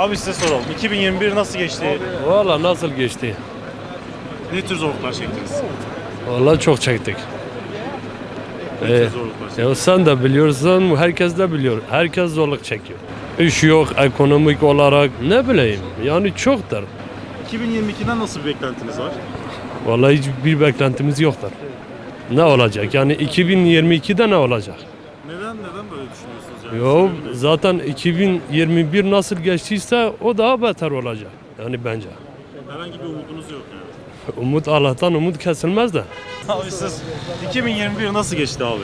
Abi size soralım. 2021 nasıl geçti? Valla nasıl geçti? Ne tür zorluklar çektiniz? Valla çok çektik. Ne tür Ee, zorluklar çektiniz? ya sen de biliyorsun, herkes de biliyor. Herkes zorluk çekiyor. İş yok, ekonomik olarak ne bileyim. Yani çoktur. 2022'den nasıl bir beklentiniz var? Vallahi hiçbir beklentimiz yoktur. Ne olacak? Yani 2022'de ne olacak? Neden neden böyle düşünüyorsunuz yani? Yo zaten 2021 nasıl geçtiyse o daha beter olacak. Yani bence. Herhangi bir umudunuz yok yani. Umut Allah'tan umut kesilmez de. Abi siz 2021 nasıl geçti abi?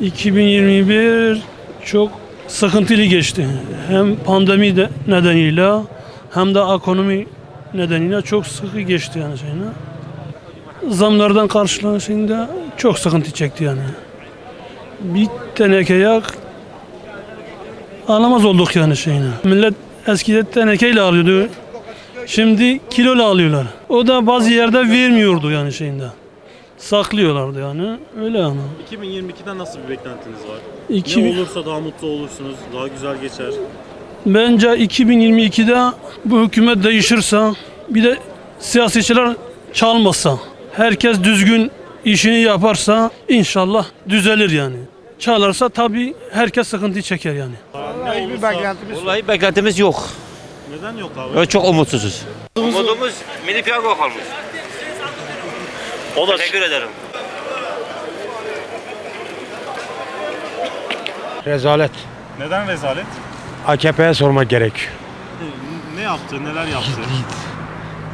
2021 çok sıkıntılı geçti. Hem pandemi de nedeniyle hem de ekonomi nedeniyle çok sıkı geçti yani şeyine. Zamlardan karşılanışında çok sıkıntı çekti yani. Bir teneke yak alamaz olduk yani şeyine. Millet eskiden tenekeyle alıyordu. Şimdi kiloyla alıyorlar. O da bazı yerde vermiyordu yani şeyinde. Saklıyorlardı yani. Öyle yani. 2022'den nasıl bir beklentiniz var? İki- Ne olursa daha mutlu olursunuz, daha güzel geçer. Bence 2022'de bu hükümet değişirse bir de siyasetçiler çalmasa herkes düzgün işini yaparsa inşallah düzelir yani. Çalarsa tabii herkes sıkıntı çeker yani. Ne olursa... Vallahi beklentimiz yok. Neden yok abi? Böyle çok umutsuzuz. Umudumuz milli piyango kalmış. O da Teşekkür ederim. Rezalet. neden rezalet? AKP'ye sormak gerek. Ne yaptı, neler yaptı?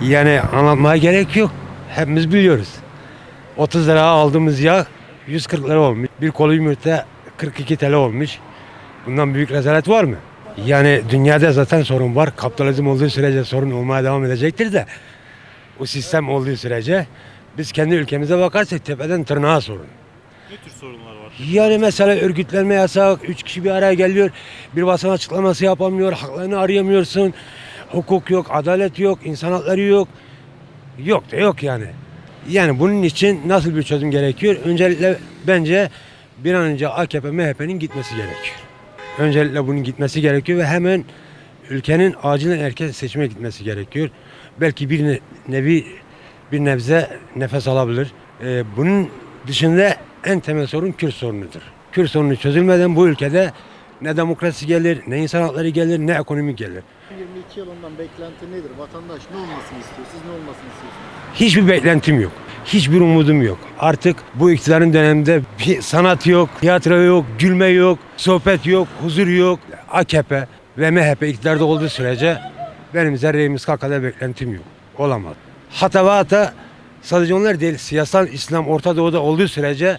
Yani anlatmaya gerek yok. Hepimiz biliyoruz. 30 lira aldığımız yağ 140 lira olmuş. Bir kolu yumurta 42 TL olmuş. Bundan büyük rezalet var mı? Yani dünyada zaten sorun var. Kapitalizm olduğu sürece sorun olmaya devam edecektir de o sistem olduğu sürece biz kendi ülkemize bakarsak tepeden tırnağa sorun. ne tür sorunlar var? Yani mesela örgütlenme yasak, üç kişi bir araya geliyor, bir basın açıklaması yapamıyor, haklarını arayamıyorsun, hukuk yok, adalet yok, insan hakları yok. Yok da yok yani. Yani bunun için nasıl bir çözüm gerekiyor? Öncelikle bence bir an önce AKP, MHP'nin gitmesi gerekiyor. Öncelikle bunun gitmesi gerekiyor ve hemen ülkenin acilen erken seçime gitmesi gerekiyor. Belki bir ne- nevi bir nebze nefes alabilir. Ee, bunun dışında en temel sorun Kürt sorunudur. Kürt sorunu çözülmeden bu ülkede ne demokrasi gelir, ne insan hakları gelir, ne ekonomi gelir. 22 yılından beklenti nedir? Vatandaş ne olmasını istiyor? Siz ne olmasını istiyorsunuz? Hiçbir beklentim yok. Hiçbir umudum yok. Artık bu iktidarın döneminde bir sanat yok, tiyatro yok, gülme yok, sohbet yok, huzur yok. AKP ve MHP iktidarda olduğu sürece benim zerreyimiz kadar beklentim yok. Olamaz. Hata ve hata sadece onlar değil, siyasal İslam Orta Doğu'da olduğu sürece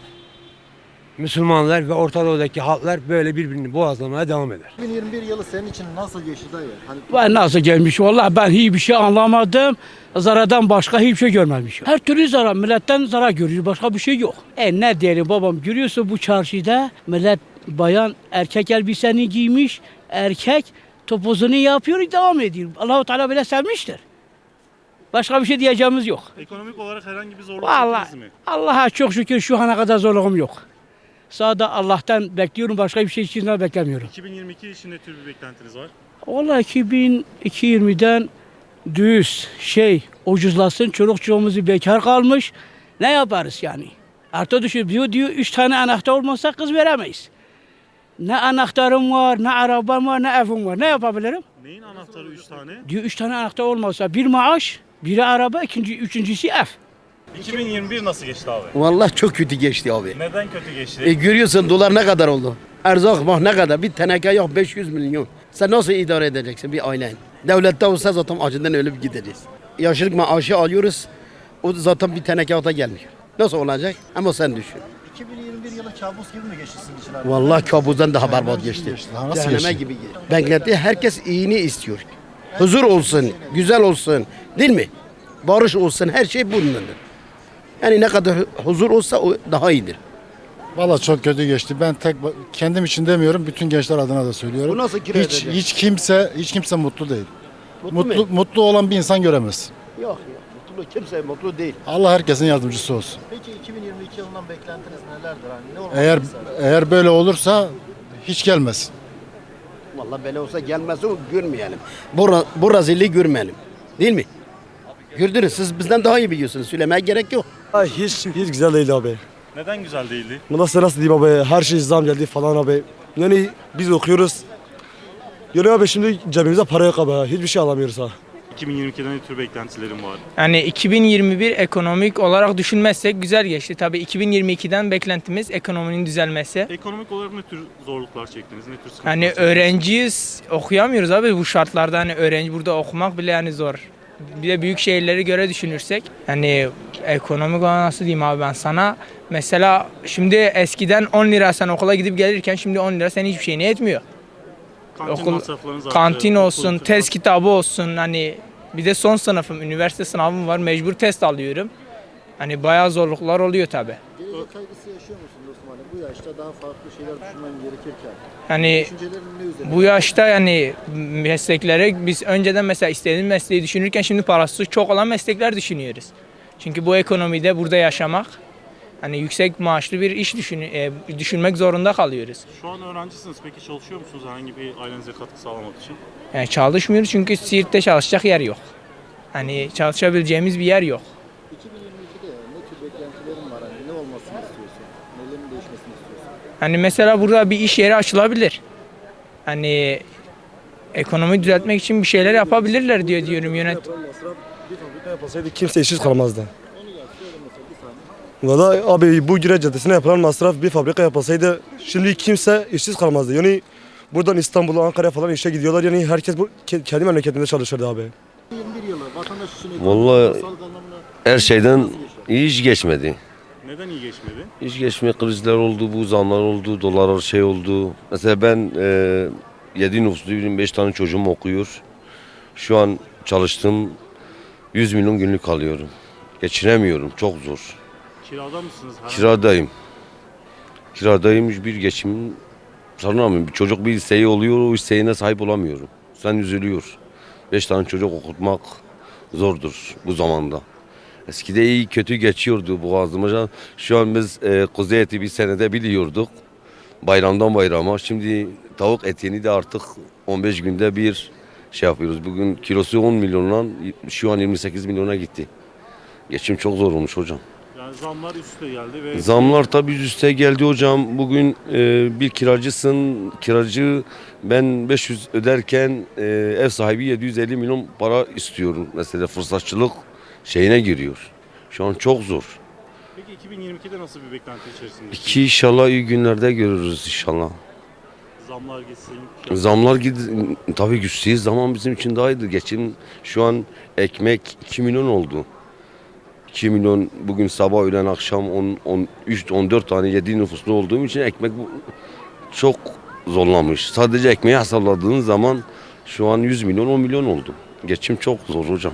Müslümanlar ve Orta Doğu'daki halklar böyle birbirini boğazlamaya devam eder. 2021 yılı senin için nasıl geçti dayı? Hani Ben nasıl gelmiş vallahi ben hiçbir şey anlamadım. Zarardan başka hiçbir şey görmemişim. Her türlü zarar, milletten zarar görüyoruz. Başka bir şey yok. E ne diyelim babam görüyorsun bu çarşıda millet bayan erkek elbiseni giymiş. Erkek topuzunu yapıyor devam ediyor. Allahu Teala böyle sevmiştir. Başka bir şey diyeceğimiz yok. Ekonomik olarak herhangi bir zorluk Vallahi mi? Allah'a çok şükür şu ana kadar zorluğum yok. Sağda Allah'tan bekliyorum. Başka bir şey için beklemiyorum. 2022 için ne tür bir beklentiniz var? Vallahi 2020'den düz şey ucuzlasın çoluk çocuğumuzu bekar kalmış. Ne yaparız yani? Artı düşün diyor diyor üç tane anahtar olmazsa kız veremeyiz. Ne anahtarım var, ne arabam var, ne evim var. Ne yapabilirim? Neyin anahtarı 3 tane? Diyor üç tane anahtar olmazsa bir maaş, biri araba, ikinci, üçüncüsü ev. 2021 nasıl geçti abi? Vallahi çok kötü geçti abi. Neden kötü geçti? E görüyorsun dolar ne kadar oldu? Erzak bak ne kadar? Bir teneke yok 500 milyon. Sen nasıl idare edeceksin bir ailen? Devlette olsa zaten acından ölüp gideriz. Yaşlılık maaşı alıyoruz. O zaten bir teneke ata gelmiyor. Nasıl olacak? Ama sen düşün. 2021 yılı kabus gibi mi geçti sizin için abi? Vallahi kabuzdan daha berbat geçti. Daha nasıl Cehenneme geçti? gibi geçti. Beklenti herkes iyini istiyor. Huzur olsun, güzel olsun. Değil mi? Barış olsun, her şey bunundur. Yani ne kadar huzur olsa o daha iyidir. Valla çok kötü geçti. Ben tek kendim için demiyorum, bütün gençler adına da söylüyorum. Bu nasıl kira hiç, hiç kimse hiç kimse mutlu değil. Mutlu, Mutlu mu? mutlu olan bir insan göremez. Yok yok. Mutlu kimse mutlu değil. Allah herkesin yardımcısı olsun. Peki 2022 yılından beklentiniz nelerdir? Hani ne Eğer istersiniz? eğer böyle olursa hiç gelmez. Allah bela olsa gelmesin görmeyelim. Bu, bu rezilliği görmeyelim. Değil mi? Gördünüz siz bizden daha iyi biliyorsunuz. Söylemeye gerek yok. Hiç, hiç güzel değil abi. Neden güzel değildi? Bu nasıl nasıl diyeyim abi her şey zam geldi falan abi. Yani biz okuyoruz. Yani abi şimdi cebimizde para yok abi. Hiçbir şey alamıyoruz ha. 2022'den ne tür beklentilerim var? Yani 2021 ekonomik olarak düşünmezsek güzel geçti. Tabii 2022'den beklentimiz ekonominin düzelmesi. Ekonomik olarak ne tür zorluklar çektiniz? Ne tür sıkıntılar Hani çektiniz? öğrenciyiz, okuyamıyoruz abi bu şartlarda hani öğrenci burada okumak bile yani zor. Bir de büyük şehirleri göre düşünürsek hani ekonomik olarak nasıl diyeyim abi ben sana mesela şimdi eskiden 10 lira sen okula gidip gelirken şimdi 10 lira senin hiçbir şeyine yetmiyor. Kantin okul- Kantin okul olsun, tıbbi- test kitabı olsun hani bir de son sınıfım, üniversite sınavım var mecbur test alıyorum. Hani bayağı zorluklar oluyor tabi. Gelecek kaygısı yaşıyor musun? Hani bu yaşta daha farklı şeyler düşünmen gerekirken. Hani bu yaşta yani mesleklere biz önceden mesela istediğimiz mesleği düşünürken şimdi parası çok olan meslekler düşünüyoruz. Çünkü bu ekonomide burada yaşamak hani yüksek maaşlı bir iş düşün, e, düşünmek zorunda kalıyoruz. Şu an öğrencisiniz. Peki çalışıyor musunuz herhangi bir ailenize katkı sağlamak için? Yani çalışmıyoruz çünkü Siirt'te çalışacak yer yok. Hani çalışabileceğimiz bir yer yok. 2022'de ne tür beklentilerin var? Hani ne olmasını istiyorsun? Nelerin değişmesini istiyorsun? Hani mesela burada bir iş yeri açılabilir. Hani ekonomi düzeltmek için bir şeyler yapabilirler diye diyorum yönet. Yapılan masraf bir fabrika yapılsaydı kimse işsiz kalmazdı. Valla abi bu Güre Caddesi'ne yapılan masraf bir fabrika yapılsaydı şimdi kimse işsiz kalmazdı. Yani buradan İstanbul'a, Ankara'ya falan işe gidiyorlar. Yani herkes bu ke- kendi memleketinde çalışırdı abi. 21 yılı vatandaş için ekonomik, Vallahi her şeyden iyi iş geçmedi. Neden iyi geçmedi? İş geçme krizler oldu, bu zamlar oldu, dolar şey oldu. Mesela ben e, 7 nüfusluyum, 5 tane çocuğum okuyor. Şu an çalıştım 100 milyon günlük alıyorum. Geçinemiyorum, çok zor. Kirada mısınız? Herhangi- Kiradayım. Kiradayım, bir geçim sanamıyorum. Bir çocuk bir isteği oluyor, o isteğine sahip olamıyorum. Sen üzülüyor. 5 tane çocuk okutmak zordur bu zamanda. Eskide iyi kötü geçiyordu boğazımıza. Şu an biz e, kuzu eti bir senede biliyorduk. Bayramdan bayrama. Şimdi tavuk etini de artık 15 günde bir şey yapıyoruz. Bugün kilosu 10 milyondan şu an 28 milyona gitti. Geçim çok zor olmuş hocam. Yani zamlar üste geldi ve Zamlar tabii üste geldi hocam. Bugün e, bir kiracısın, kiracı ben 500 öderken e, ev sahibi 750 milyon para istiyorum. Mesela fırsatçılık şeyine giriyor. Şu an çok zor. Peki 2022'de nasıl bir beklenti içerisinde? İki inşallah iyi günlerde görürüz inşallah. Zamlar gitsin. Zamlar gid tabii güçlüğü zaman bizim için daha iyiydi. Geçim şu an ekmek 2 milyon oldu. 2 milyon bugün sabah öğlen akşam 10, 13 14 tane 7 nüfuslu olduğum için ekmek çok zorlamış. Sadece ekmeği hesapladığın zaman şu an 100 milyon 10 milyon oldu. Geçim çok zor hocam.